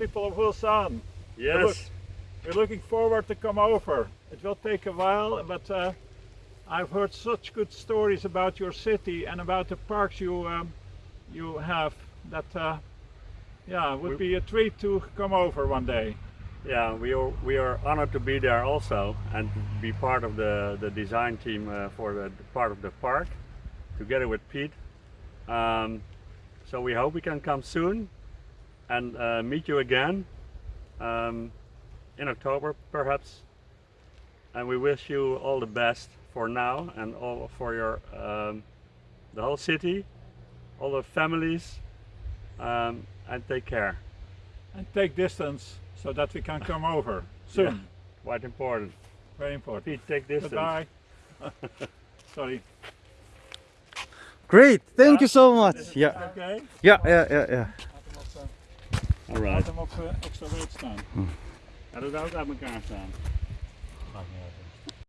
people of Ulsan. Yes. We're looking forward to come over. It will take a while, but uh, I've heard such good stories about your city and about the parks you um, you have that uh, yeah, it would We- be a treat to come over one day. Yeah, we are we are honored to be there also and be part of the the design team uh, for the, the part of the park, together with Pete. Um, so we hope we can come soon and uh, meet you again um, in October perhaps. And we wish you all the best for now and all for your um, the whole city, all the families, um, and take care. And take distance so that we can come over soon. Yeah. Quite important. Very important. Pete, take distance. Goodbye. Sorry. Great, thank you so much. yeah Okay. yeah yeah yeah ja. Alright. Laat hem op eh, extra wijd staan. Hmm. Ja, dat ook uit elkaar staan.